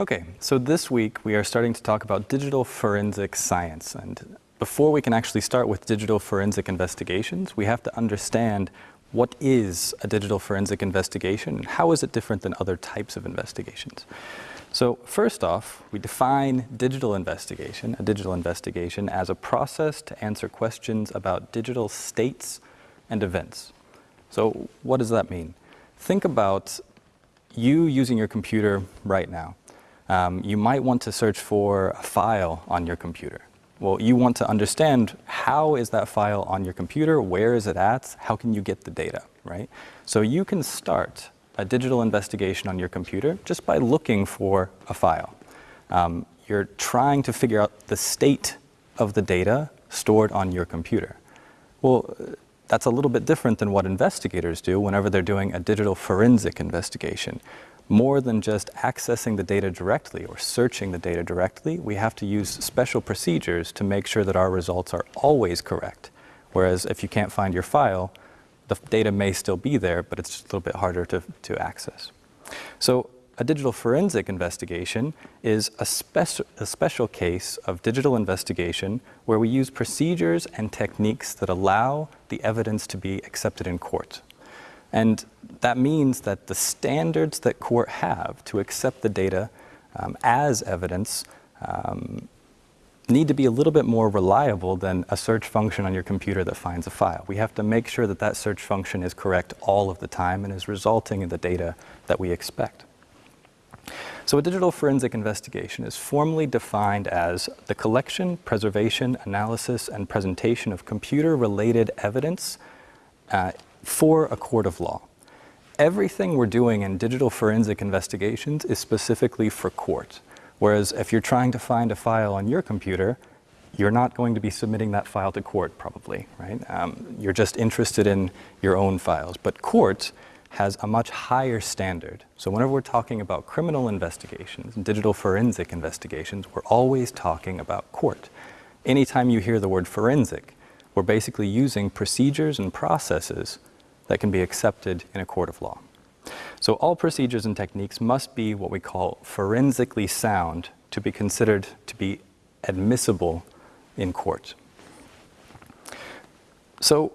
Okay, so this week we are starting to talk about digital forensic science. And before we can actually start with digital forensic investigations, we have to understand what is a digital forensic investigation and how is it different than other types of investigations. So first off, we define digital investigation, a digital investigation, as a process to answer questions about digital states and events. So what does that mean? Think about you using your computer right now. Um, you might want to search for a file on your computer. Well, you want to understand how is that file on your computer, where is it at, how can you get the data, right? So you can start a digital investigation on your computer just by looking for a file. Um, you're trying to figure out the state of the data stored on your computer. Well, that's a little bit different than what investigators do whenever they're doing a digital forensic investigation. More than just accessing the data directly or searching the data directly, we have to use special procedures to make sure that our results are always correct. Whereas if you can't find your file, the data may still be there, but it's just a little bit harder to, to access. So a digital forensic investigation is a, speci a special case of digital investigation where we use procedures and techniques that allow the evidence to be accepted in court. And that means that the standards that court have to accept the data um, as evidence um, need to be a little bit more reliable than a search function on your computer that finds a file. We have to make sure that that search function is correct all of the time and is resulting in the data that we expect. So a digital forensic investigation is formally defined as the collection, preservation, analysis, and presentation of computer-related evidence uh, for a court of law. Everything we're doing in digital forensic investigations is specifically for court. Whereas if you're trying to find a file on your computer, you're not going to be submitting that file to court probably, right? Um, you're just interested in your own files. But court has a much higher standard. So whenever we're talking about criminal investigations, digital forensic investigations, we're always talking about court. Anytime you hear the word forensic, we're basically using procedures and processes that can be accepted in a court of law. So all procedures and techniques must be what we call forensically sound to be considered to be admissible in court. So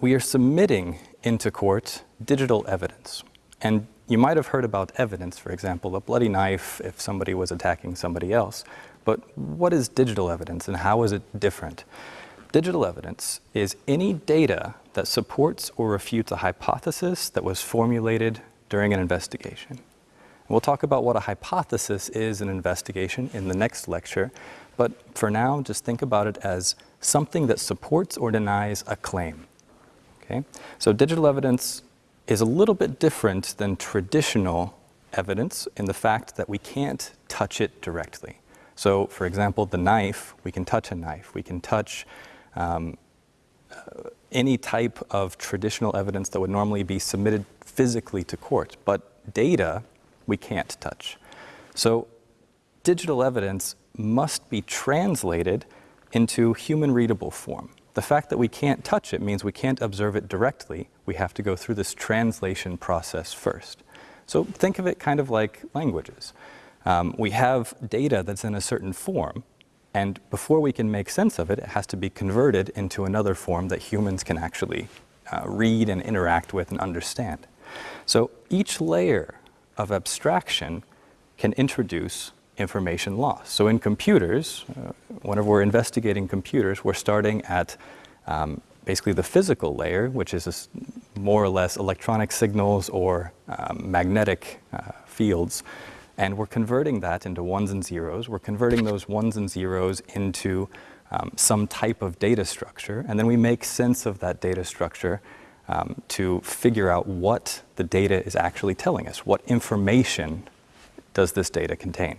we are submitting into court digital evidence. And you might have heard about evidence, for example, a bloody knife if somebody was attacking somebody else. But what is digital evidence and how is it different? Digital evidence is any data that supports or refutes a hypothesis that was formulated during an investigation. And we'll talk about what a hypothesis is in investigation in the next lecture, but for now, just think about it as something that supports or denies a claim. Okay? So digital evidence is a little bit different than traditional evidence in the fact that we can't touch it directly. So for example, the knife, we can touch a knife. We can touch um, any type of traditional evidence that would normally be submitted physically to court, but data we can't touch. So digital evidence must be translated into human readable form. The fact that we can't touch it means we can't observe it directly. We have to go through this translation process first. So think of it kind of like languages. Um, we have data that's in a certain form, and before we can make sense of it, it has to be converted into another form that humans can actually uh, read and interact with and understand. So each layer of abstraction can introduce information loss. So in computers, uh, whenever we're investigating computers, we're starting at um, basically the physical layer, which is more or less electronic signals or um, magnetic uh, fields, and we're converting that into ones and zeros. We're converting those ones and zeros into um, some type of data structure, and then we make sense of that data structure um, to figure out what the data is actually telling us. What information does this data contain?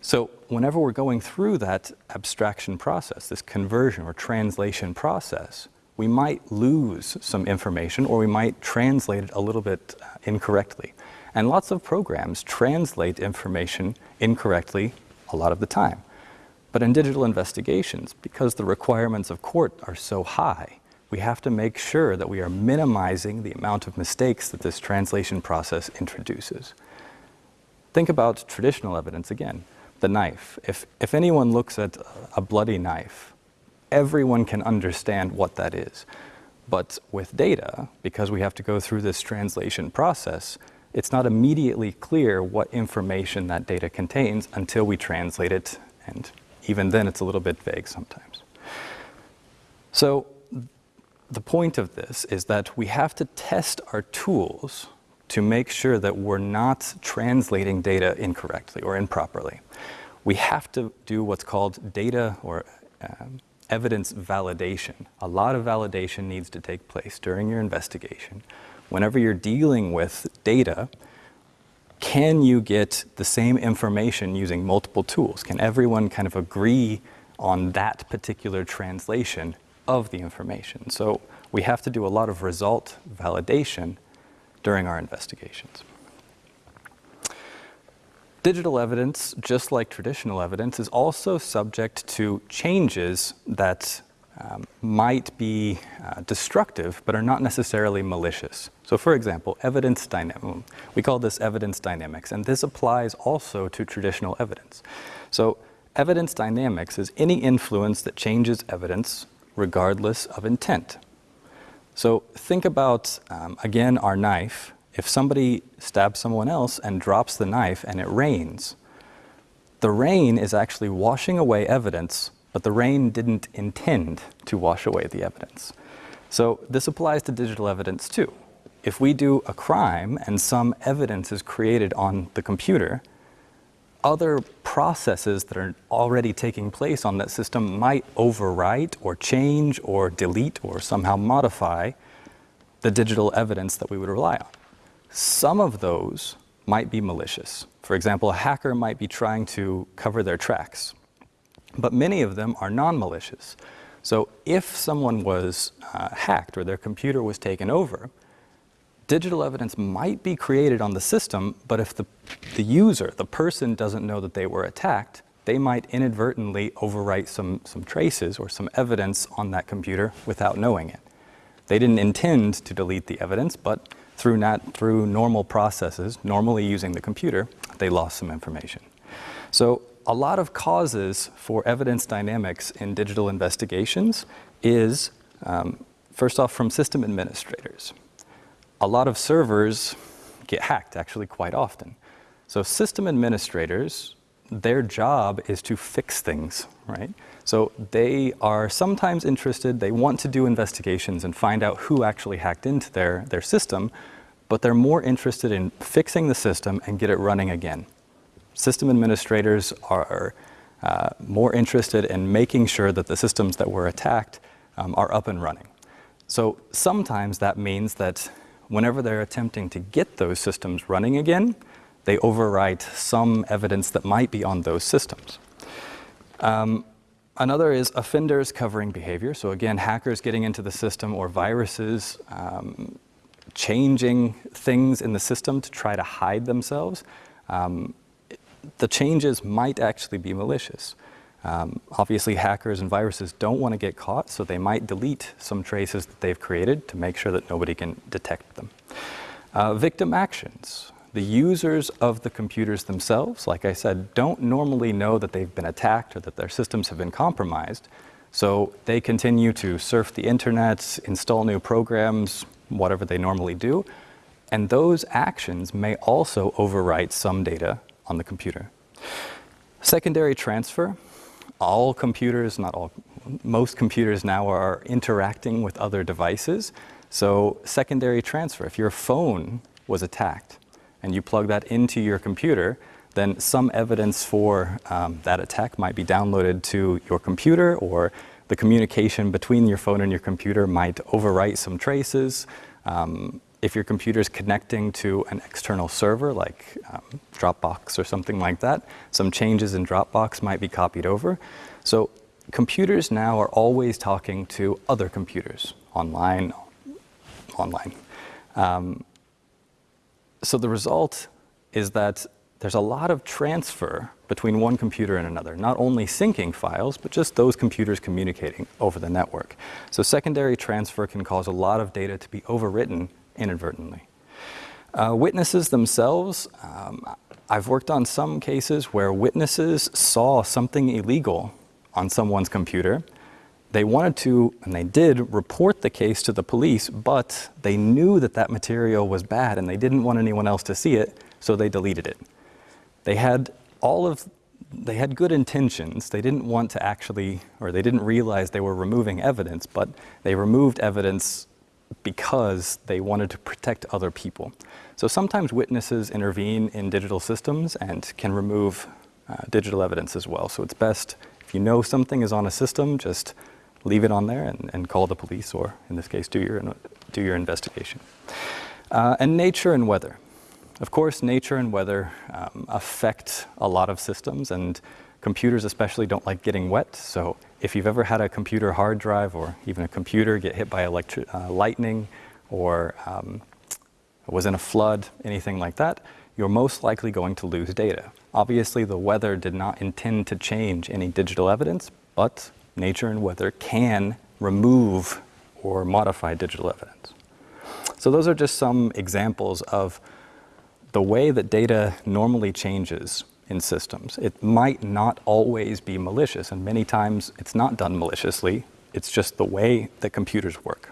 So whenever we're going through that abstraction process, this conversion or translation process, we might lose some information or we might translate it a little bit uh, incorrectly. And lots of programs translate information incorrectly a lot of the time. But in digital investigations, because the requirements of court are so high, we have to make sure that we are minimizing the amount of mistakes that this translation process introduces. think about traditional evidence again, the knife. If, if anyone looks at a bloody knife, everyone can understand what that is. But with data, because we have to go through this translation process, it's not immediately clear what information that data contains until we translate it, and even then it's a little bit vague sometimes. So the point of this is that we have to test our tools to make sure that we're not translating data incorrectly or improperly. We have to do what's called data or um, evidence validation. A lot of validation needs to take place during your investigation. Whenever you're dealing with data, can you get the same information using multiple tools? Can everyone kind of agree on that particular translation of the information? So we have to do a lot of result validation during our investigations. Digital evidence, just like traditional evidence, is also subject to changes that um, might be uh, destructive but are not necessarily malicious. So for example, evidence dynamics, we call this evidence dynamics, and this applies also to traditional evidence. So evidence dynamics is any influence that changes evidence regardless of intent. So think about, um, again, our knife if somebody stabs someone else and drops the knife and it rains, the rain is actually washing away evidence, but the rain didn't intend to wash away the evidence. So this applies to digital evidence too. If we do a crime and some evidence is created on the computer, other processes that are already taking place on that system might overwrite or change or delete or somehow modify the digital evidence that we would rely on. Some of those might be malicious. For example, a hacker might be trying to cover their tracks, but many of them are non-malicious. So if someone was uh, hacked or their computer was taken over, digital evidence might be created on the system, but if the, the user, the person doesn't know that they were attacked, they might inadvertently overwrite some, some traces or some evidence on that computer without knowing it. They didn't intend to delete the evidence, but through, not, through normal processes, normally using the computer, they lost some information. So a lot of causes for evidence dynamics in digital investigations is, um, first off, from system administrators. A lot of servers get hacked actually quite often. So system administrators, their job is to fix things, right? So they are sometimes interested, they want to do investigations and find out who actually hacked into their, their system, but they're more interested in fixing the system and get it running again. System administrators are uh, more interested in making sure that the systems that were attacked um, are up and running. So sometimes that means that whenever they're attempting to get those systems running again, they overwrite some evidence that might be on those systems. Um, Another is offenders covering behavior. So again, hackers getting into the system or viruses um, changing things in the system to try to hide themselves. Um, the changes might actually be malicious. Um, obviously, hackers and viruses don't want to get caught, so they might delete some traces that they've created to make sure that nobody can detect them. Uh, victim actions the users of the computers themselves, like I said, don't normally know that they've been attacked or that their systems have been compromised. So they continue to surf the internet, install new programs, whatever they normally do. And those actions may also overwrite some data on the computer. Secondary transfer, all computers, not all, most computers now are interacting with other devices. So secondary transfer, if your phone was attacked, and you plug that into your computer, then some evidence for um, that attack might be downloaded to your computer or the communication between your phone and your computer might overwrite some traces. Um, if your computer is connecting to an external server like um, Dropbox or something like that, some changes in Dropbox might be copied over. So computers now are always talking to other computers online, online. Um, so the result is that there's a lot of transfer between one computer and another, not only syncing files, but just those computers communicating over the network. So secondary transfer can cause a lot of data to be overwritten inadvertently. Uh, witnesses themselves, um, I've worked on some cases where witnesses saw something illegal on someone's computer. They wanted to, and they did, report the case to the police, but they knew that that material was bad and they didn't want anyone else to see it, so they deleted it. They had all of they had good intentions. They didn't want to actually, or they didn't realize they were removing evidence, but they removed evidence because they wanted to protect other people. So sometimes witnesses intervene in digital systems and can remove uh, digital evidence as well. So it's best if you know something is on a system, just leave it on there and, and call the police, or in this case, do your, do your investigation. Uh, and nature and weather. Of course, nature and weather um, affect a lot of systems, and computers especially don't like getting wet. So if you've ever had a computer hard drive or even a computer get hit by uh, lightning or um, was in a flood, anything like that, you're most likely going to lose data. Obviously, the weather did not intend to change any digital evidence, but nature and weather can remove or modify digital evidence. So those are just some examples of the way that data normally changes in systems. It might not always be malicious, and many times it's not done maliciously. It's just the way that computers work.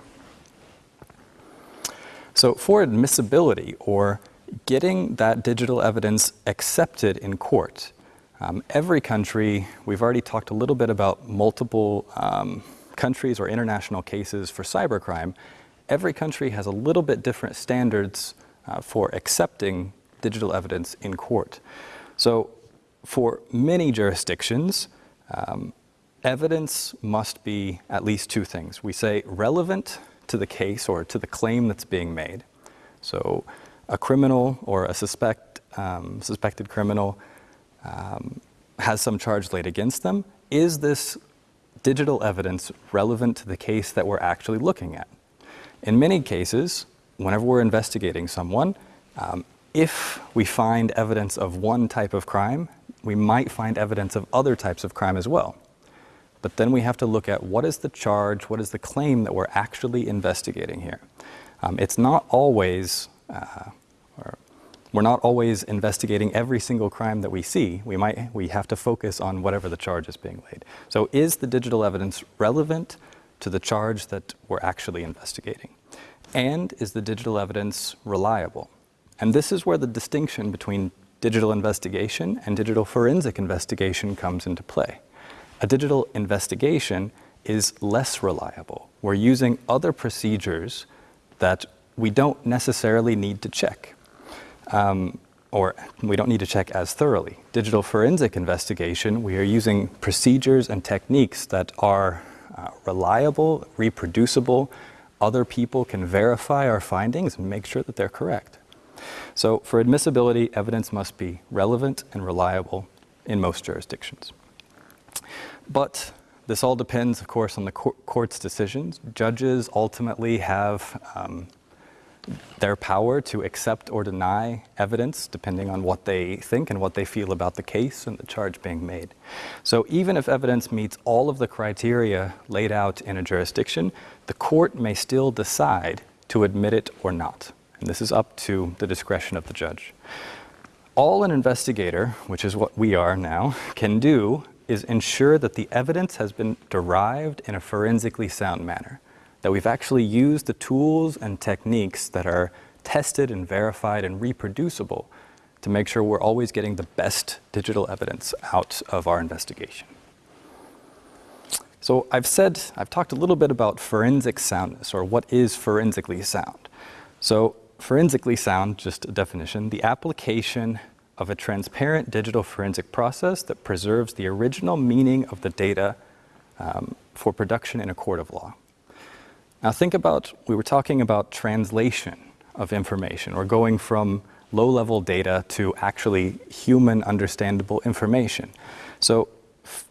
So for admissibility or getting that digital evidence accepted in court, um, every country, we've already talked a little bit about multiple um, countries or international cases for cybercrime. Every country has a little bit different standards uh, for accepting digital evidence in court. So for many jurisdictions, um, evidence must be at least two things. We say relevant to the case or to the claim that's being made. So a criminal or a suspect, um, suspected criminal um, has some charge laid against them. Is this digital evidence relevant to the case that we're actually looking at? In many cases, whenever we're investigating someone, um, if we find evidence of one type of crime, we might find evidence of other types of crime as well. But then we have to look at what is the charge, what is the claim that we're actually investigating here. Um, it's not always, uh, we're not always investigating every single crime that we see. We might, we have to focus on whatever the charge is being laid. So is the digital evidence relevant to the charge that we're actually investigating? And is the digital evidence reliable? And this is where the distinction between digital investigation and digital forensic investigation comes into play a digital investigation is less reliable. We're using other procedures that we don't necessarily need to check, um, or we don't need to check as thoroughly. Digital forensic investigation, we are using procedures and techniques that are uh, reliable, reproducible, other people can verify our findings and make sure that they're correct. So for admissibility, evidence must be relevant and reliable in most jurisdictions. But this all depends, of course, on the court's decisions. Judges ultimately have um, their power to accept or deny evidence depending on what they think and what they feel about the case and the charge being made. So even if evidence meets all of the criteria laid out in a jurisdiction, the court may still decide to admit it or not. And this is up to the discretion of the judge. All an investigator, which is what we are now, can do is ensure that the evidence has been derived in a forensically sound manner, that we've actually used the tools and techniques that are tested and verified and reproducible to make sure we're always getting the best digital evidence out of our investigation. So I've said, I've talked a little bit about forensic soundness, or what is forensically sound. So forensically sound, just a definition, the application of a transparent digital forensic process that preserves the original meaning of the data um, for production in a court of law. Now think about, we were talking about translation of information or going from low-level data to actually human understandable information. So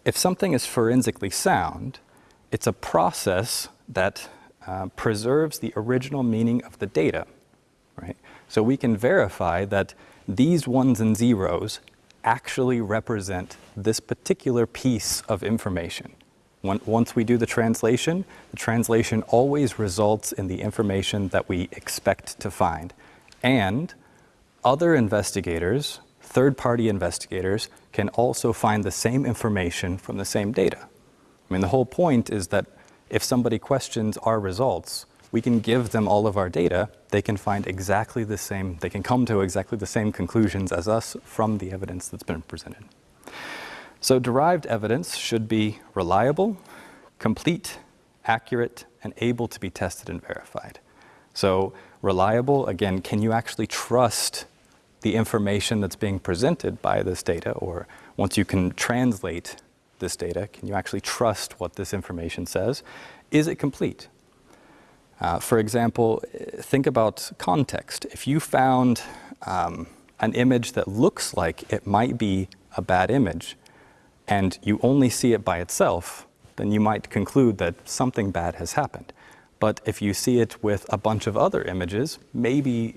if something is forensically sound, it's a process that uh, preserves the original meaning of the data, right? So we can verify that these ones and zeros actually represent this particular piece of information. Once we do the translation, the translation always results in the information that we expect to find. And other investigators, third-party investigators can also find the same information from the same data. I mean, the whole point is that if somebody questions our results, we can give them all of our data, they can find exactly the same, they can come to exactly the same conclusions as us from the evidence that's been presented. So derived evidence should be reliable, complete, accurate, and able to be tested and verified. So reliable, again, can you actually trust the information that's being presented by this data? Or once you can translate this data, can you actually trust what this information says? Is it complete? Uh, for example, think about context. If you found um, an image that looks like it might be a bad image, and you only see it by itself, then you might conclude that something bad has happened. But if you see it with a bunch of other images, maybe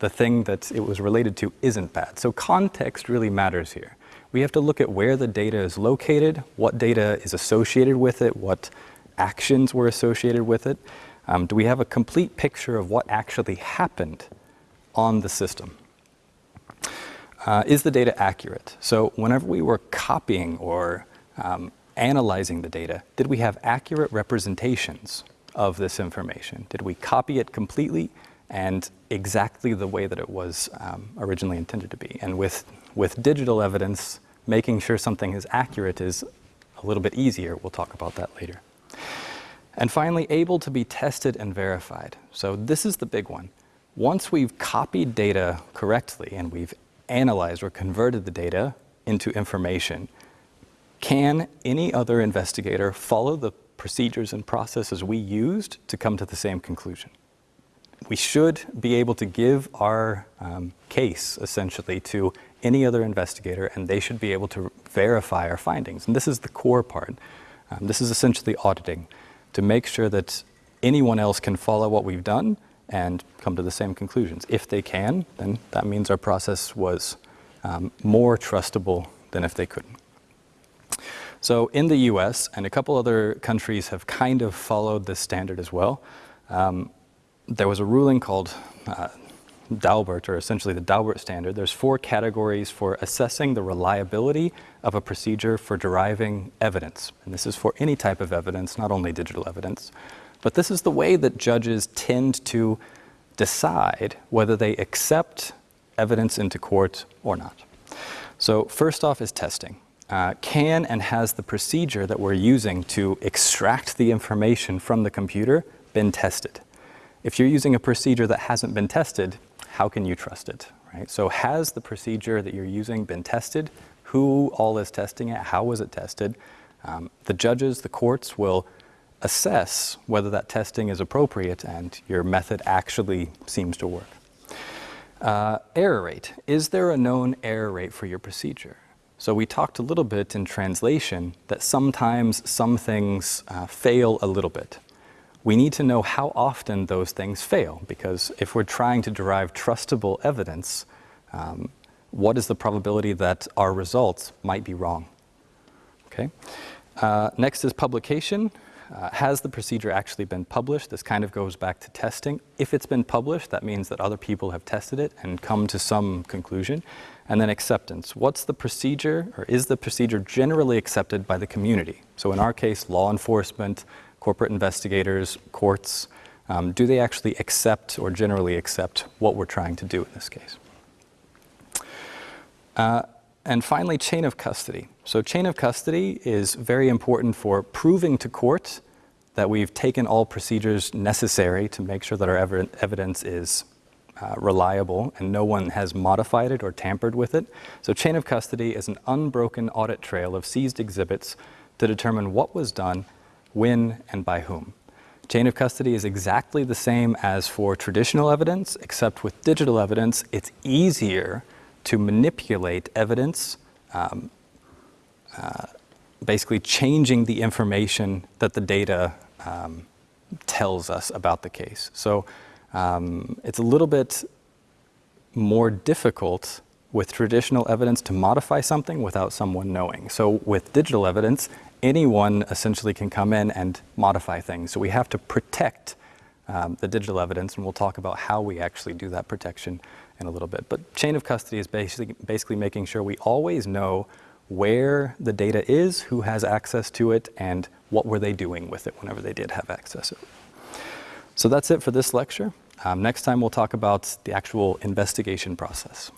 the thing that it was related to isn't bad. So context really matters here. We have to look at where the data is located, what data is associated with it, what actions were associated with it. Um, do we have a complete picture of what actually happened on the system? Uh, is the data accurate? So whenever we were copying or um, analyzing the data, did we have accurate representations of this information? Did we copy it completely and exactly the way that it was um, originally intended to be? And with, with digital evidence, making sure something is accurate is a little bit easier. We'll talk about that later. And finally, able to be tested and verified. So this is the big one. Once we've copied data correctly and we've analyzed or converted the data into information, can any other investigator follow the procedures and processes we used to come to the same conclusion. We should be able to give our um, case, essentially, to any other investigator, and they should be able to verify our findings. And this is the core part. Um, this is essentially auditing, to make sure that anyone else can follow what we've done and come to the same conclusions. If they can, then that means our process was um, more trustable than if they couldn't. So in the US and a couple other countries have kind of followed this standard as well. Um, there was a ruling called uh, Daubert, or essentially the Daubert standard. There's four categories for assessing the reliability of a procedure for deriving evidence. And this is for any type of evidence, not only digital evidence. But this is the way that judges tend to decide whether they accept evidence into court or not. So first off is testing uh, can and has the procedure that we're using to extract the information from the computer been tested? If you're using a procedure that hasn't been tested, how can you trust it, right? So has the procedure that you're using been tested? Who all is testing it? How was it tested? Um, the judges, the courts will assess whether that testing is appropriate and your method actually seems to work. Uh, error rate. Is there a known error rate for your procedure? So we talked a little bit in translation that sometimes some things uh, fail a little bit. We need to know how often those things fail because if we're trying to derive trustable evidence, um, what is the probability that our results might be wrong? Okay. Uh, next is publication. Uh, has the procedure actually been published? This kind of goes back to testing. If it's been published, that means that other people have tested it and come to some conclusion. And then acceptance. What's the procedure, or is the procedure generally accepted by the community? So in our case, law enforcement, corporate investigators, courts, um, do they actually accept or generally accept what we're trying to do in this case? Uh, and finally, chain of custody. So chain of custody is very important for proving to court that we've taken all procedures necessary to make sure that our ev evidence is uh, reliable and no one has modified it or tampered with it. So chain of custody is an unbroken audit trail of seized exhibits to determine what was done, when, and by whom. Chain of custody is exactly the same as for traditional evidence, except with digital evidence, it's easier to manipulate evidence, um, uh, basically changing the information that the data um, tells us about the case. So um, it's a little bit more difficult with traditional evidence to modify something without someone knowing. So with digital evidence, anyone essentially can come in and modify things. So we have to protect um, the digital evidence, and we'll talk about how we actually do that protection in a little bit. But chain of custody is basically, basically making sure we always know where the data is, who has access to it, and what were they doing with it whenever they did have access to it. So that's it for this lecture. Um, next time we'll talk about the actual investigation process.